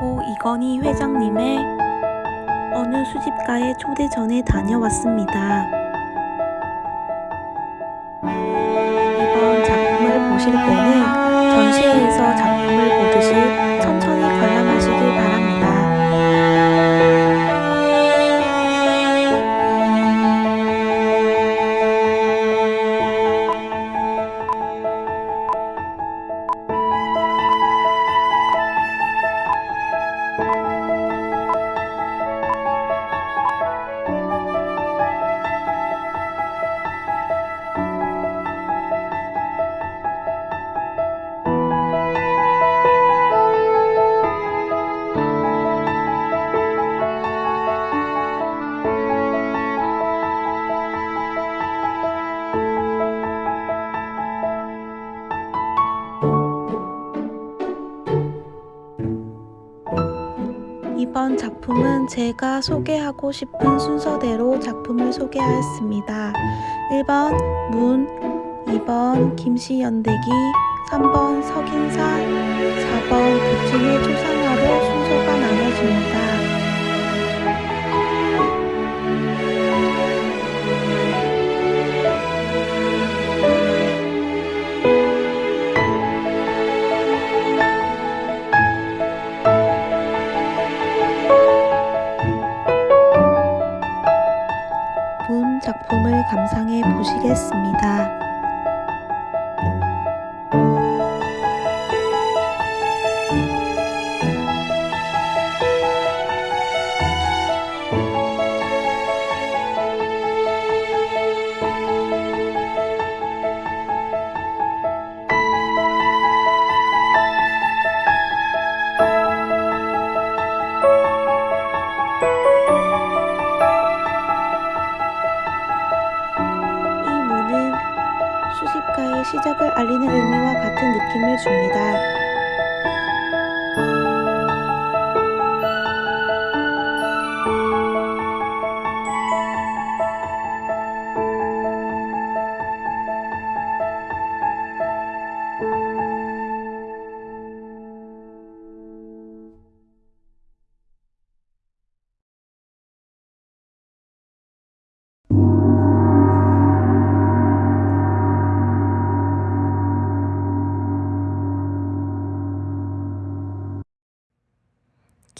고 이건희 회장님의 어느 수집가의 초대전에 다녀왔습니다. 이번 작품을 보실 때는 전시회에서 작품을 보듯이 천천히 이번 작품은 제가 소개하고 싶은 순서대로 작품을 소개하였습니다. 1번 문, 2번 김씨연대기, 3번 석인사, 4번 부친의 초상화로 순서가 나눠집니다. 보시겠습니다. 수집가의 시작을 알리는 의미와 같은 느낌을 줍니다.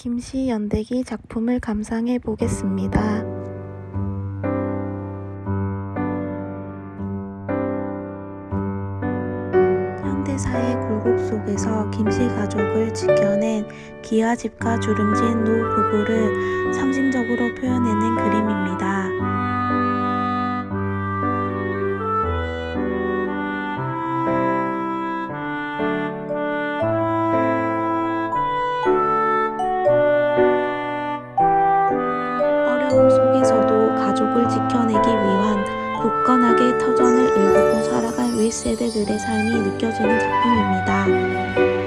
김씨 연대기 작품을 감상해 보겠습니다. 현대사의 굴곡 속에서 김씨 가족을 지켜낸 기아집과 주름진 노 부부를 상징적으로 표현해낸 그림입니다. 어려움 속에서도 가족을 지켜내기 위한 굳건하게 터전을 일구고 살아간 윗세대들의 삶이 느껴지는 작품입니다.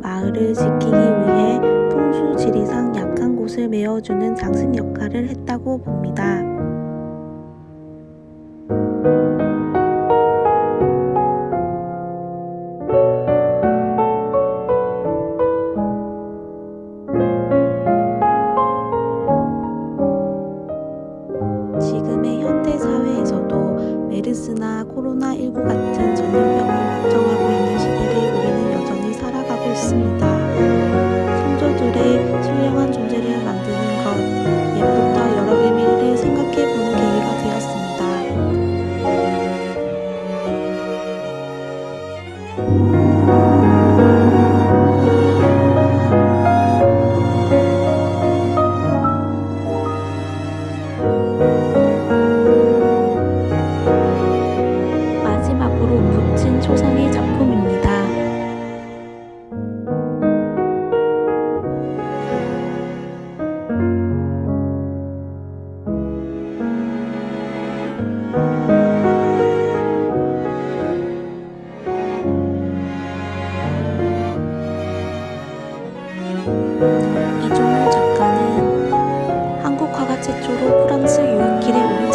마을을 지키기 위해 풍수 지리상 약한 곳을 메워주는 장승 역할을 했다고 봅니다. 마지막으로 붙인 초상의 작품입니다. 이종 번째 조로 프랑스 유학길에 오면